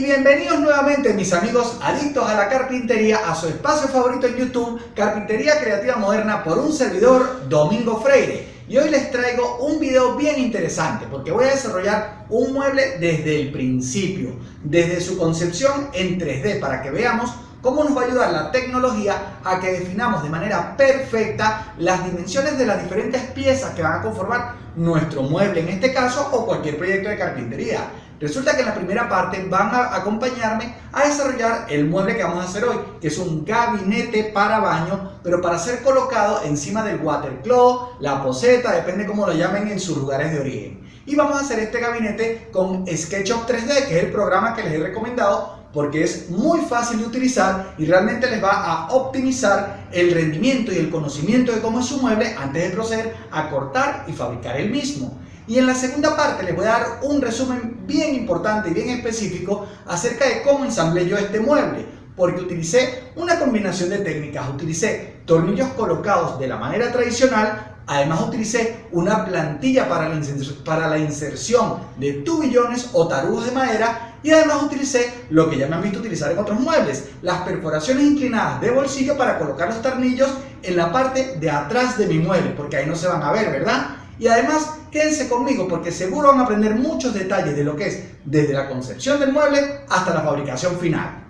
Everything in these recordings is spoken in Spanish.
Bienvenidos nuevamente mis amigos adictos a la carpintería a su espacio favorito en YouTube, Carpintería Creativa Moderna por un servidor Domingo Freire. Y hoy les traigo un video bien interesante porque voy a desarrollar un mueble desde el principio, desde su concepción en 3D para que veamos cómo nos va a ayudar la tecnología a que definamos de manera perfecta las dimensiones de las diferentes piezas que van a conformar nuestro mueble en este caso o cualquier proyecto de carpintería. Resulta que en la primera parte van a acompañarme a desarrollar el mueble que vamos a hacer hoy, que es un gabinete para baño, pero para ser colocado encima del watercloak, la poseta, depende cómo lo llamen en sus lugares de origen. Y vamos a hacer este gabinete con SketchUp 3D, que es el programa que les he recomendado porque es muy fácil de utilizar y realmente les va a optimizar el rendimiento y el conocimiento de cómo es su mueble antes de proceder a cortar y fabricar el mismo. Y en la segunda parte les voy a dar un resumen bien importante y bien específico acerca de cómo ensamblé yo este mueble. Porque utilicé una combinación de técnicas, utilicé tornillos colocados de la manera tradicional, Además utilicé una plantilla para la, inserción de tubillones o tarugos de madera y además utilicé lo que ya me han visto utilizar en otros muebles, las perforaciones inclinadas de bolsillo para colocar los tornillos en la parte de atrás de mi mueble, porque ahí no se van a ver, ¿verdad? Y además, quédense conmigo porque seguro van a aprender muchos detalles de lo que es desde la concepción del mueble hasta la fabricación final.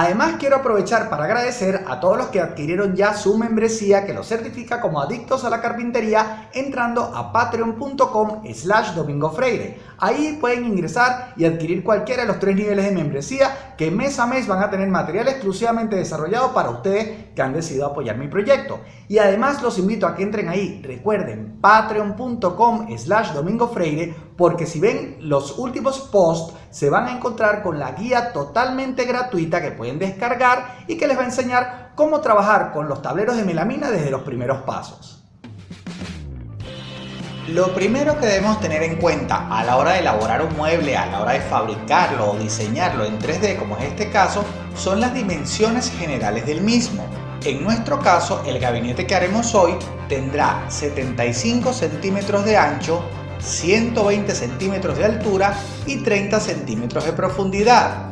Además quiero aprovechar para agradecer a todos los que adquirieron ya su membresía que los certifica como adictos a la carpintería entrando a patreon.com slash domingofreire. Ahí pueden ingresar y adquirir cualquiera de los tres niveles de membresía que mes a mes van a tener material exclusivamente desarrollado para ustedes que han decidido apoyar mi proyecto. Y además los invito a que entren ahí, recuerden patreon.com slash domingofreire porque si ven los últimos posts se van a encontrar con la guía totalmente gratuita que pueden descargar y que les va a enseñar cómo trabajar con los tableros de melamina desde los primeros pasos. Lo primero que debemos tener en cuenta a la hora de elaborar un mueble, a la hora de fabricarlo o diseñarlo en 3D como es este caso, son las dimensiones generales del mismo. En nuestro caso, el gabinete que haremos hoy tendrá 75 centímetros de ancho, 120 centímetros de altura y 30 centímetros de profundidad.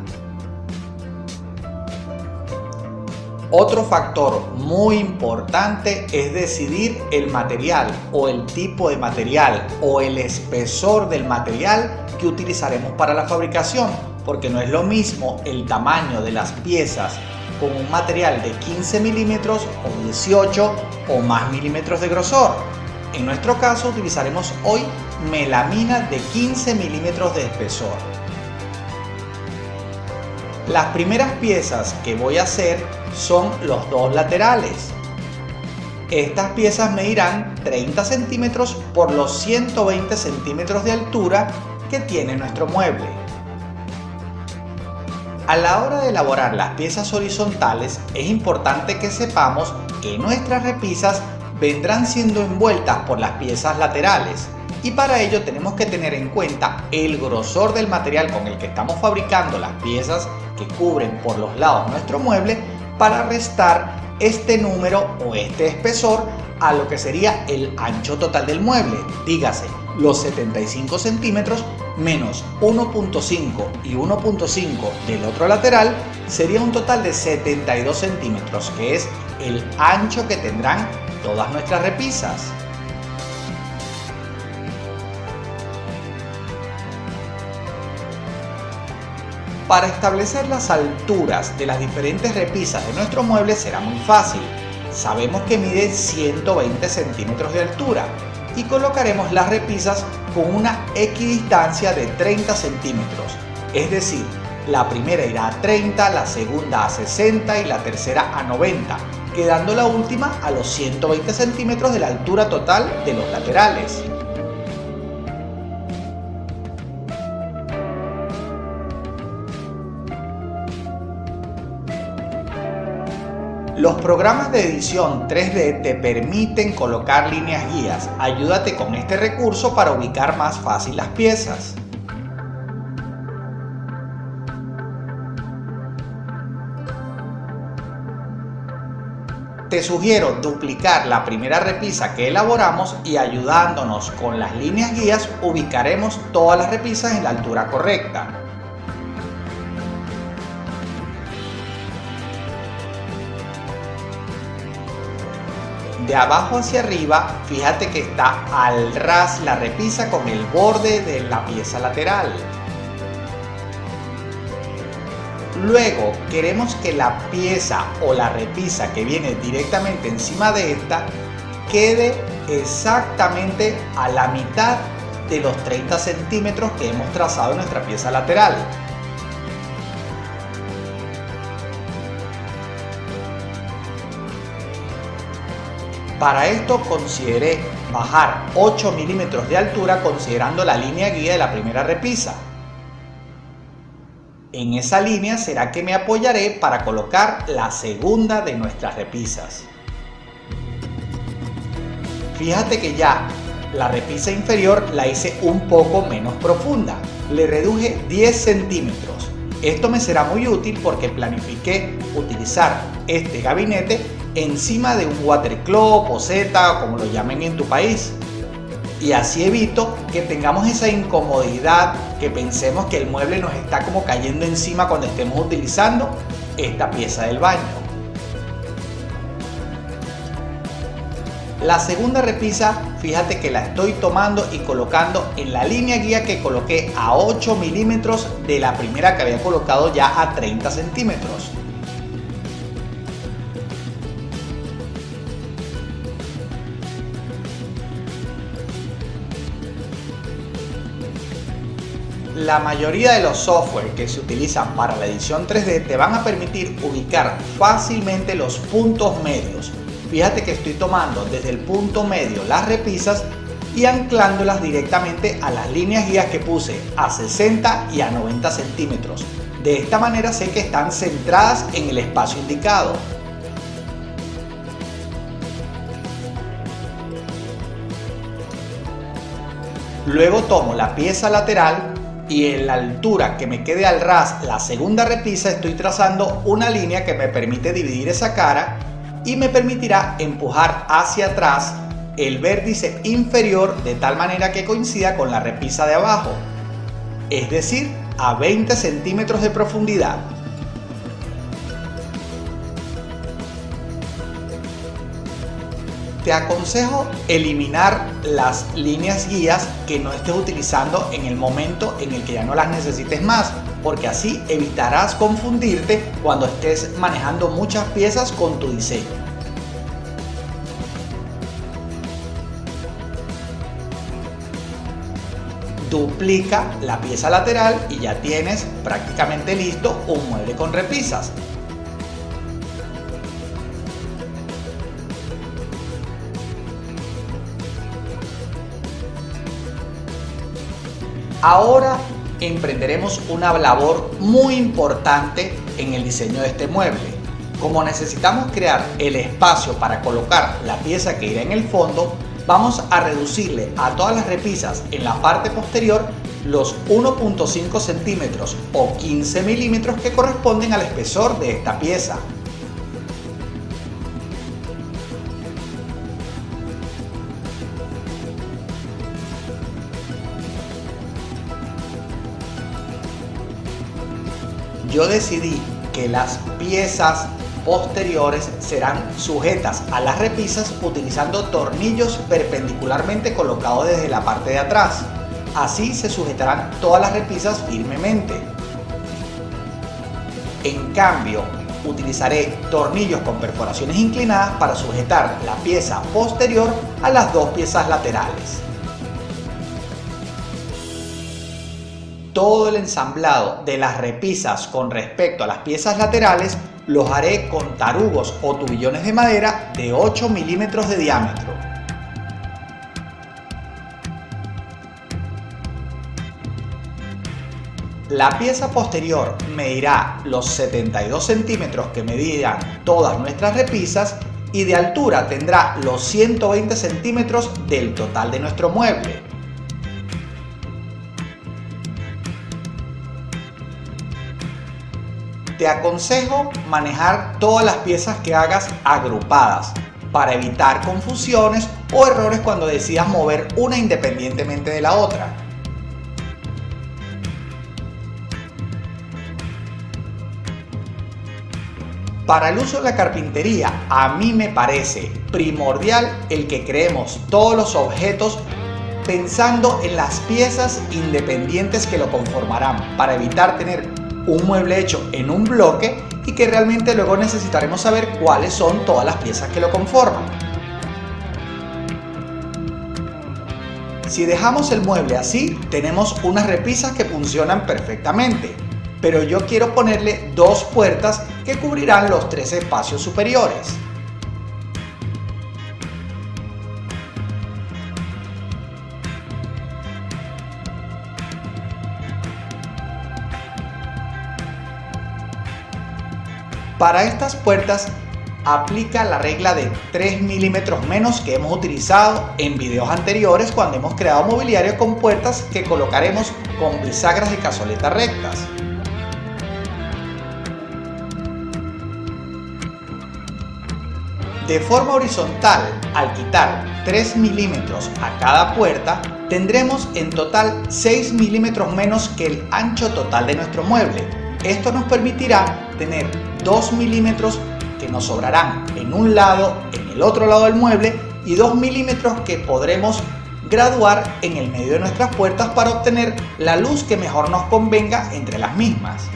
Otro factor muy importante es decidir el material o el tipo de material o el espesor del material que utilizaremos para la fabricación porque no es lo mismo el tamaño de las piezas con un material de 15 milímetros o 18 o más milímetros de grosor. En nuestro caso utilizaremos hoy melamina de 15 milímetros de espesor. Las primeras piezas que voy a hacer son los dos laterales. Estas piezas medirán 30 centímetros por los 120 centímetros de altura que tiene nuestro mueble. A la hora de elaborar las piezas horizontales es importante que sepamos que nuestras repisas vendrán siendo envueltas por las piezas laterales. Y para ello tenemos que tener en cuenta el grosor del material con el que estamos fabricando las piezas que cubren por los lados nuestro mueble para restar este número o este espesor a lo que sería el ancho total del mueble, dígase los 75 centímetros menos 1.5 y 1.5 del otro lateral sería un total de 72 centímetros que es el ancho que tendrán todas nuestras repisas. Para establecer las alturas de las diferentes repisas de nuestro mueble será muy fácil. Sabemos que mide 120 centímetros de altura y colocaremos las repisas con una equidistancia de 30 centímetros. Es decir, la primera irá a 30, la segunda a 60 y la tercera a 90, quedando la última a los 120 centímetros de la altura total de los laterales. Los programas de edición 3D te permiten colocar líneas guías. Ayúdate con este recurso para ubicar más fácil las piezas. Te sugiero duplicar la primera repisa que elaboramos y ayudándonos con las líneas guías ubicaremos todas las repisas en la altura correcta. De abajo hacia arriba, fíjate que está al ras la repisa con el borde de la pieza lateral. Luego queremos que la pieza o la repisa que viene directamente encima de esta quede exactamente a la mitad de los 30 centímetros que hemos trazado en nuestra pieza lateral. Para esto consideré bajar 8 milímetros de altura considerando la línea guía de la primera repisa. En esa línea será que me apoyaré para colocar la segunda de nuestras repisas. Fíjate que ya la repisa inferior la hice un poco menos profunda. Le reduje 10 centímetros. Esto me será muy útil porque planifiqué utilizar este gabinete encima de un watercloak o Z, como lo llamen en tu país. Y así evito que tengamos esa incomodidad, que pensemos que el mueble nos está como cayendo encima cuando estemos utilizando esta pieza del baño. La segunda repisa, fíjate que la estoy tomando y colocando en la línea guía que coloqué a 8 milímetros de la primera que había colocado ya a 30 centímetros. La mayoría de los software que se utilizan para la edición 3D te van a permitir ubicar fácilmente los puntos medios. Fíjate que estoy tomando desde el punto medio las repisas y anclándolas directamente a las líneas guías que puse a 60 y a 90 centímetros. De esta manera sé que están centradas en el espacio indicado. Luego tomo la pieza lateral y en la altura que me quede al ras la segunda repisa estoy trazando una línea que me permite dividir esa cara y me permitirá empujar hacia atrás el vértice inferior de tal manera que coincida con la repisa de abajo, es decir, a 20 centímetros de profundidad. Te aconsejo eliminar las líneas guías que no estés utilizando en el momento en el que ya no las necesites más porque así evitarás confundirte cuando estés manejando muchas piezas con tu diseño. Duplica la pieza lateral y ya tienes prácticamente listo un mueble con repisas. Ahora emprenderemos una labor muy importante en el diseño de este mueble. Como necesitamos crear el espacio para colocar la pieza que irá en el fondo, vamos a reducirle a todas las repisas en la parte posterior los 1.5 centímetros o 15 milímetros que corresponden al espesor de esta pieza. Yo decidí que las piezas posteriores serán sujetas a las repisas utilizando tornillos perpendicularmente colocados desde la parte de atrás. Así se sujetarán todas las repisas firmemente. En cambio, utilizaré tornillos con perforaciones inclinadas para sujetar la pieza posterior a las dos piezas laterales. Todo el ensamblado de las repisas con respecto a las piezas laterales los haré con tarugos o tubillones de madera de 8 milímetros de diámetro. La pieza posterior medirá los 72 centímetros que medían todas nuestras repisas y de altura tendrá los 120 centímetros del total de nuestro mueble. Aconsejo manejar todas las piezas que hagas agrupadas para evitar confusiones o errores cuando decidas mover una independientemente de la otra. Para el uso de la carpintería, a mí me parece primordial el que creemos todos los objetos pensando en las piezas independientes que lo conformarán para evitar tener un mueble hecho en un bloque y que realmente luego necesitaremos saber cuáles son todas las piezas que lo conforman. Si dejamos el mueble así, tenemos unas repisas que funcionan perfectamente, pero yo quiero ponerle dos puertas que cubrirán los tres espacios superiores. Para estas puertas aplica la regla de 3 milímetros menos que hemos utilizado en videos anteriores cuando hemos creado mobiliario con puertas que colocaremos con bisagras de cazoleta rectas. De forma horizontal, al quitar 3 milímetros a cada puerta, tendremos en total 6 milímetros menos que el ancho total de nuestro mueble. Esto nos permitirá tener 2 milímetros que nos sobrarán en un lado, en el otro lado del mueble y 2 milímetros que podremos graduar en el medio de nuestras puertas para obtener la luz que mejor nos convenga entre las mismas.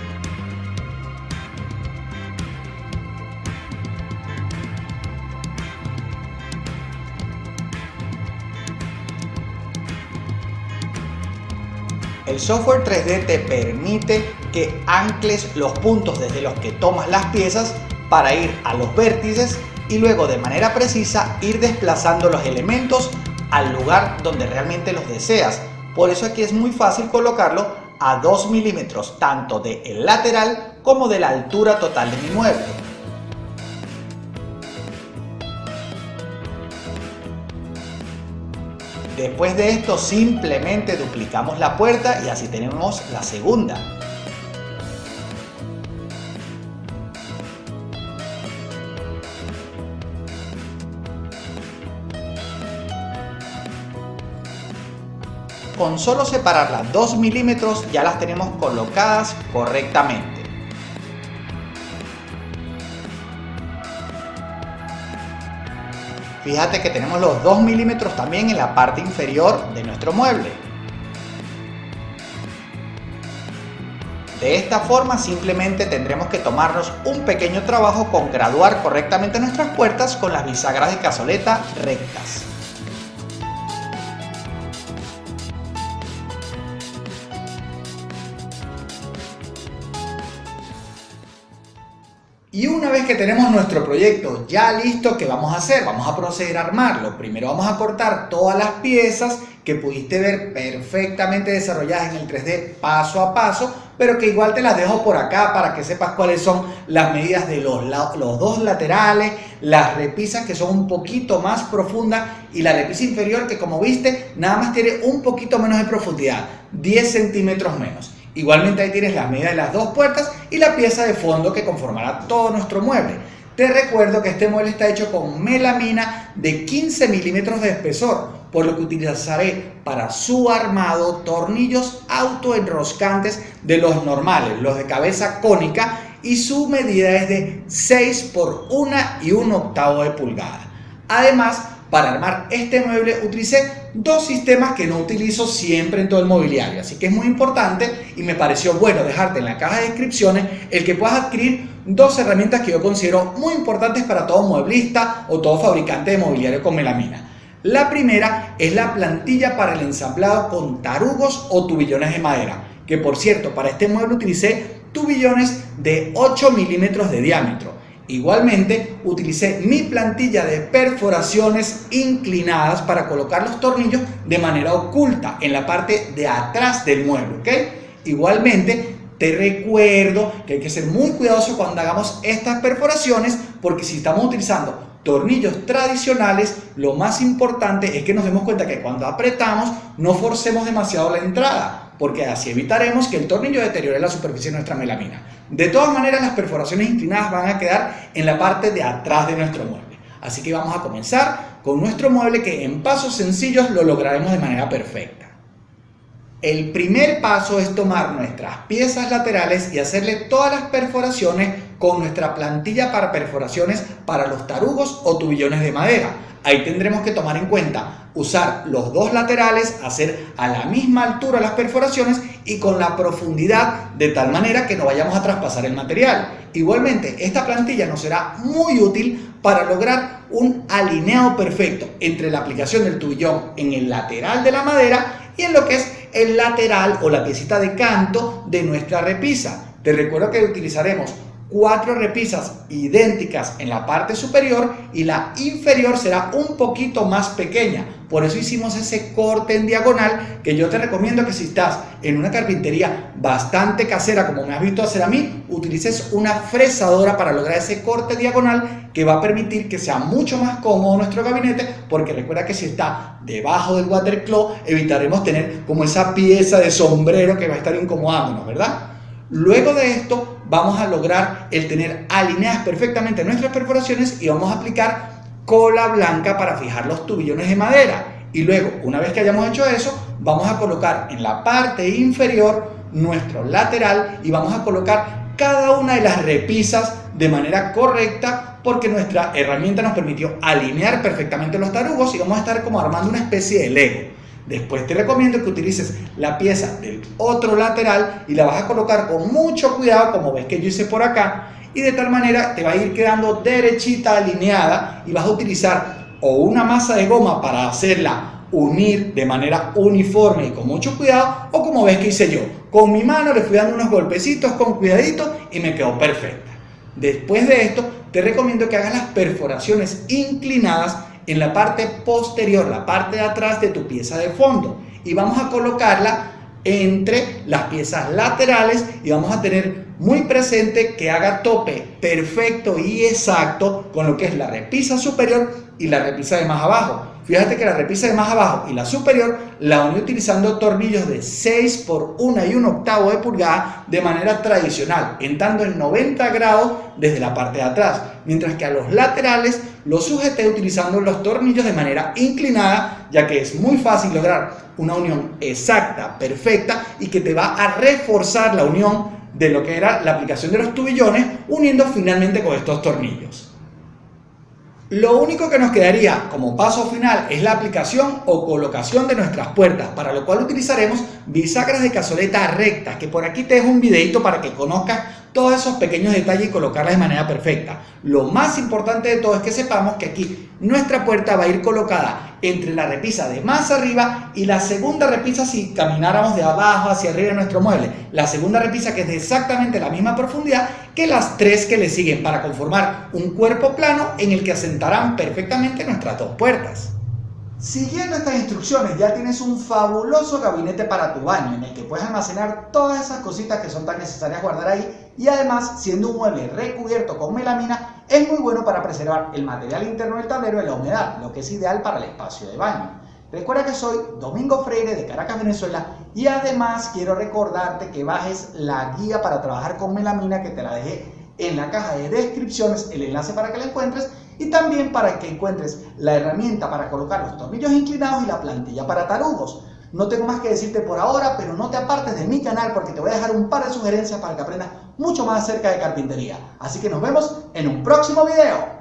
El software 3D te permite que ancles los puntos desde los que tomas las piezas para ir a los vértices y luego de manera precisa ir desplazando los elementos al lugar donde realmente los deseas. Por eso aquí es muy fácil colocarlo a 2 milímetros tanto del lateral como de la altura total de mi mueble. Después de esto simplemente duplicamos la puerta y así tenemos la segunda. Con solo separarlas 2 milímetros ya las tenemos colocadas correctamente. Fíjate que tenemos los 2 milímetros también en la parte inferior de nuestro mueble. De esta forma simplemente tendremos que tomarnos un pequeño trabajo con graduar correctamente nuestras puertas con las bisagras de cazoleta rectas. Que tenemos nuestro proyecto ya listo, ¿qué vamos a hacer? Vamos a proceder a armarlo. Primero vamos a cortar todas las piezas que pudiste ver perfectamente desarrolladas en el 3D paso a paso, pero que igual te las dejo por acá para que sepas cuáles son las medidas de los, los dos laterales, las repisas que son un poquito más profundas y la repisa inferior que como viste nada más tiene un poquito menos de profundidad, 10 centímetros menos. Igualmente ahí tienes la medida de las dos puertas y la pieza de fondo que conformará todo nuestro mueble. Te recuerdo que este mueble está hecho con melamina de 15 milímetros de espesor, por lo que utilizaré para su armado tornillos autoenroscantes de los normales, los de cabeza cónica, y su medida es de 6 por 1 y 1 octavo de pulgada. Además, para armar este mueble utilicé dos sistemas que no utilizo siempre en todo el mobiliario, así que es muy importante y me pareció bueno dejarte en la caja de descripciones el que puedas adquirir dos herramientas que yo considero muy importantes para todo mueblista o todo fabricante de mobiliario con melamina. La primera es la plantilla para el ensamblado con tarugos o tubillones de madera, que por cierto para este mueble utilicé tubillones de 8 milímetros de diámetro Igualmente, utilicé mi plantilla de perforaciones inclinadas para colocar los tornillos de manera oculta en la parte de atrás del mueble, ¿ok? Igualmente, te recuerdo que hay que ser muy cuidadoso cuando hagamos estas perforaciones porque si estamos utilizando tornillos tradicionales, lo más importante es que nos demos cuenta que cuando apretamos no forcemos demasiado la entrada porque así evitaremos que el tornillo deteriore la superficie de nuestra melamina. De todas maneras, las perforaciones inclinadas van a quedar en la parte de atrás de nuestro mueble. Así que vamos a comenzar con nuestro mueble que en pasos sencillos lo lograremos de manera perfecta. El primer paso es tomar nuestras piezas laterales y hacerle todas las perforaciones con nuestra plantilla para perforaciones para los tarugos o tubillones de madera. Ahí tendremos que tomar en cuenta usar los dos laterales, hacer a la misma altura las perforaciones y con la profundidad de tal manera que no vayamos a traspasar el material. Igualmente, esta plantilla nos será muy útil para lograr un alineado perfecto entre la aplicación del tubillón en el lateral de la madera y en lo que es el lateral o la piecita de canto de nuestra repisa. Te recuerdo que utilizaremos cuatro repisas idénticas en la parte superior y la inferior será un poquito más pequeña. Por eso hicimos ese corte en diagonal que yo te recomiendo que si estás en una carpintería bastante casera como me has visto hacer a mí, utilices una fresadora para lograr ese corte diagonal que va a permitir que sea mucho más cómodo nuestro gabinete porque recuerda que si está debajo del watercloak evitaremos tener como esa pieza de sombrero que va a estar incomodándonos, ¿verdad? Luego de esto vamos a lograr el tener alineadas perfectamente nuestras perforaciones y vamos a aplicar cola blanca para fijar los tubillones de madera. Y luego, una vez que hayamos hecho eso, vamos a colocar en la parte inferior nuestro lateral y vamos a colocar cada una de las repisas de manera correcta porque nuestra herramienta nos permitió alinear perfectamente los tarugos y vamos a estar como armando una especie de lego. Después te recomiendo que utilices la pieza del otro lateral y la vas a colocar con mucho cuidado, como ves que yo hice por acá, y de tal manera te va a ir quedando derechita, alineada, y vas a utilizar o una masa de goma para hacerla unir de manera uniforme y con mucho cuidado, o como ves que hice yo, con mi mano le fui dando unos golpecitos con cuidadito y me quedó perfecta. Después de esto, te recomiendo que hagas las perforaciones inclinadas en la parte posterior, la parte de atrás de tu pieza de fondo. Y vamos a colocarla entre las piezas laterales y vamos a tener muy presente que haga tope perfecto y exacto con lo que es la repisa superior y la repisa de más abajo. Fíjate que la repisa de más abajo y la superior la uní utilizando tornillos de 6 por 1 y 1 octavo de pulgada de manera tradicional, entrando en 90 grados desde la parte de atrás, mientras que a los laterales los sujeté utilizando los tornillos de manera inclinada, ya que es muy fácil lograr una unión exacta, perfecta y que te va a reforzar la unión de lo que era la aplicación de los tubillones uniendo finalmente con estos tornillos. Lo único que nos quedaría como paso final es la aplicación o colocación de nuestras puertas, para lo cual utilizaremos bisagras de cazoleta rectas, que por aquí te dejo un videito para que conozcas todos esos pequeños detalles y colocarlas de manera perfecta. Lo más importante de todo es que sepamos que aquí nuestra puerta va a ir colocada entre la repisa de más arriba y la segunda repisa si camináramos de abajo hacia arriba de nuestro mueble. La segunda repisa que es de exactamente la misma profundidad que las tres que le siguen para conformar un cuerpo plano en el que asentarán perfectamente nuestras dos puertas. Siguiendo estas instrucciones ya tienes un fabuloso gabinete para tu baño en el que puedes almacenar todas esas cositas que son tan necesarias guardar ahí y además siendo un mueble recubierto con melamina es muy bueno para preservar el material interno del tablero de la humedad, lo que es ideal para el espacio de baño. Recuerda que soy Domingo Freire de Caracas, Venezuela y además quiero recordarte que bajes la guía para trabajar con melamina que te la dejé en la caja de descripciones, el enlace para que la encuentres y también para que encuentres la herramienta para colocar los tornillos inclinados y la plantilla para tarugos. No tengo más que decirte por ahora, pero no te apartes de mi canal porque te voy a dejar un par de sugerencias para que aprendas mucho más acerca de carpintería. Así que nos vemos en un próximo video.